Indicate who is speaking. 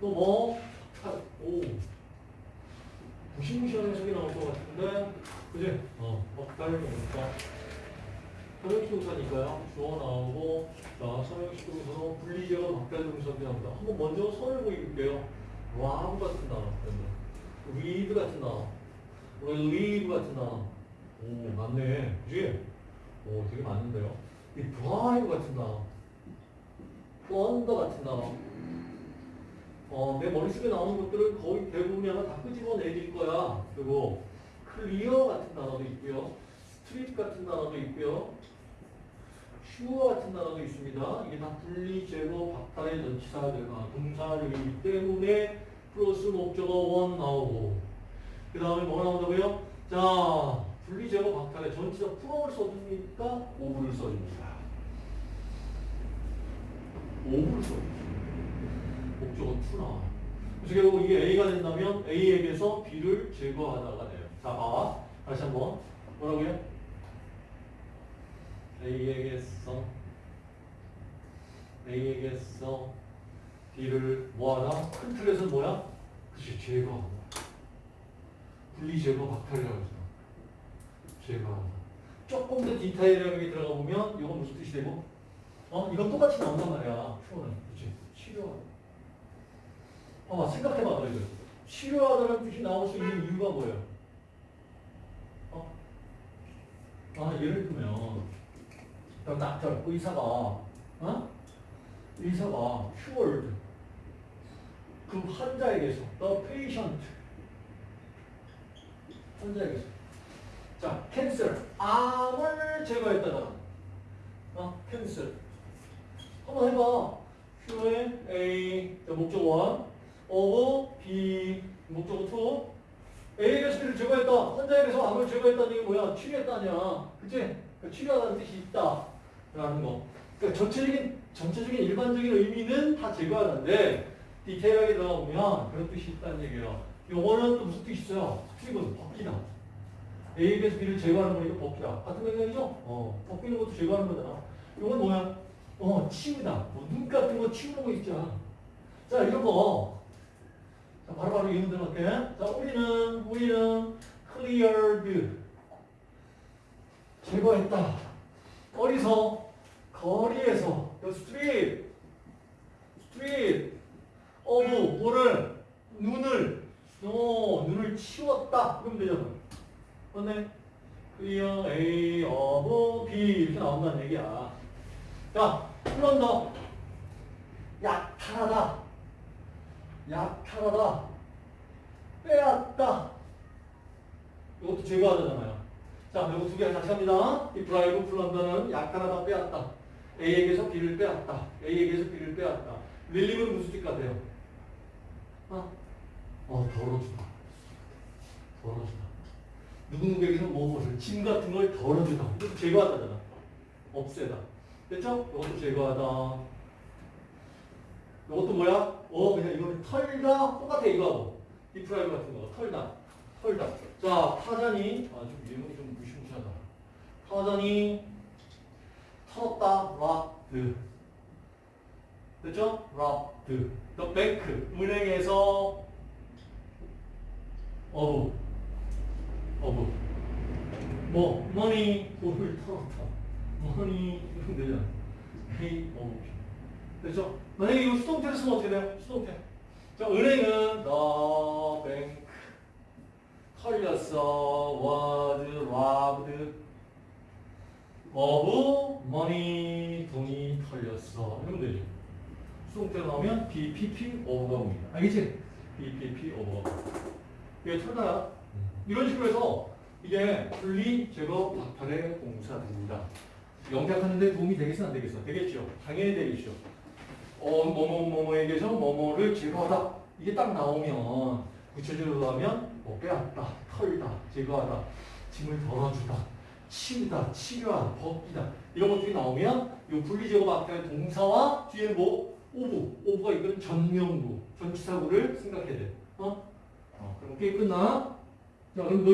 Speaker 1: 또 뭐? 타, 오. 무시무시한 해석이 나올 것 같은데, 그지? 어, 박탈 동사. 삼형식 동사니까요. 주어 나오고, 자, 삼형식 동사로 분리제가 동사가 나옵니다. 한번 먼저 선을 보여줄게요. 와우 같은 단어. rid 같은 단어. relieve 같은 단어. 오, 맞네. 그지? 오, 되게 맞는데요. 이 deprive 같은 단어. unburden 같은 단어. 어, 내 머릿속에 나오는 것들을 거의 대부분이 아마 다 끄집어내질 거야. 그리고 clear 같은 단어도 있고요. strip 같은 단어도 있고요. 슈어 같은 단어도 있습니다. 이게 다 분리, 제거, 박탈의 전치사들과 동사들이기 때문에 플러스 목적어 one 나오고 그 다음에 뭐 나온다고요? 자, 분리, 제거, 박탈의 전치사 풀어를 써주니까 오브를 써줍니다. 오브를 써줍니다. To 나와. 그래서 결국 이게 A가 된다면 A에게서 B를 제거하다가 돼요. 자, 봐. 다시 한번. 뭐라고요? A에게서 A에게서 B를 뭐하다? 큰 틀에서는 뭐야? 그치, 제거하다. 분리 제거 박탈이라고 했어. 제거하다. 조금 더 디테일하게 들어가 보면 이건 무슨 뜻이 되고? 어? 이건 똑같이 나온단 말이야. 표현은. 그치? 치료하다. 봐봐, 생각해봐, 너희들. 치료하다는 뜻이 나올 수 있는 이유가 뭐예요? 어? 아, 예를 들면, 그 닥터, 의사가, 어? 의사가 cured. 그 환자에게서, the patient. 환자에게서. 자, 캔슬. 암을 제거했다잖아. 어? 캔슬. 한번 해봐. Q의 A, 자, 목적 원, of B, 목적 2. A에게서 B를 제거했다. 환자에게서 제거했다는 게 뭐야? 치료했다냐. 그치? 그 치료하다는 뜻이 있다. 라는 거. 그러니까 전체적인, 전체적인 일반적인 의미는 다 제거하는데, 디테일하게 들어가보면 그런 뜻이 있다는 얘기예요. 요거는 또 무슨 뜻이 있어요? 스트릭은 벗기다. A에게서 B를 제거하는 거니까 벗기다. 같은 맥락이죠? 어, 벗기는 것도 제거하는 거잖아. 요건 뭐야? 어, 치우다. 뭐 눈 같은 거 치우는 거 있잖아. 자, 이런 거. 자, 바로바로 이문 들어갈게. 자, 우리는, 우리는 cleared. 제거했다. 어디서? 거리에서. 그 street. street. of, 뭐를? 눈을. 어, 눈을 치웠다. 그러면 되잖아. 맞네? clear A of B. 이렇게 나온다는 얘기야. 자, 플런더. 약탈하다. 약탈하다. 빼앗다. 이것도 제거하잖아요. 자, 이거 두개 같이 합니다. 이 브라이브 플런더는 약탈하다, 빼앗다. A에게서 B를 빼앗다. A에게서 B를 빼앗다. 릴리브는 무슨 뜻 같아요? 어? 어, 덜어주다. 덜어주다. 누구누구에게서 무엇을, 짐 같은 걸 덜어주다. 이것도 제거하다잖아. 없애다. 됐죠? 이것도 제거하다. 이것도 뭐야? 어, 그냥 이거는 털다. 똑같아, 이거하고. deprive 같은 거. 털다. 털다. 자, 타잔이, 아, 좀 예문이 좀 무시무시하다. 타잔이 털었다. robbed. 됐죠? robbed. the bank. 은행에서 of. of. 뭐, money, 돈을 털었다. money, 이러면 되잖아. hey, of. 됐죠? 만약에 이거 수동태를 쓰면 어떻게 돼요? 수동태. 자, 은행은 the bank 털렸어 was robbed of money 돈이 털렸어 이러면 되죠. 수동태로 나오면 BPP of가 옵니다. 알겠지? BPP of가 이게 털다야. 이런 식으로 해서 이게 분리, 제거, 박탈의 공사입니다. 영작하는데 도움이 되겠어 안 되겠어? 되겠죠. 당연히 되겠죠. 어, 뭐뭐뭐뭐에게서 뭐뭐를 제거하다. 이게 딱 나오면 구체적으로 하면 뭐 빼앗다, 털다, 제거하다, 짐을 덜어주다, 치우다, 치료하다, 벗기다 이런 것들이 나오면 이 분리제거 박탈의 동사와 뒤에 뭐 오부, 오부가 이건 전명부, 전치사구를 생각해야 돼. 어? 어, 그럼 게임 끝나? 자, 그럼 너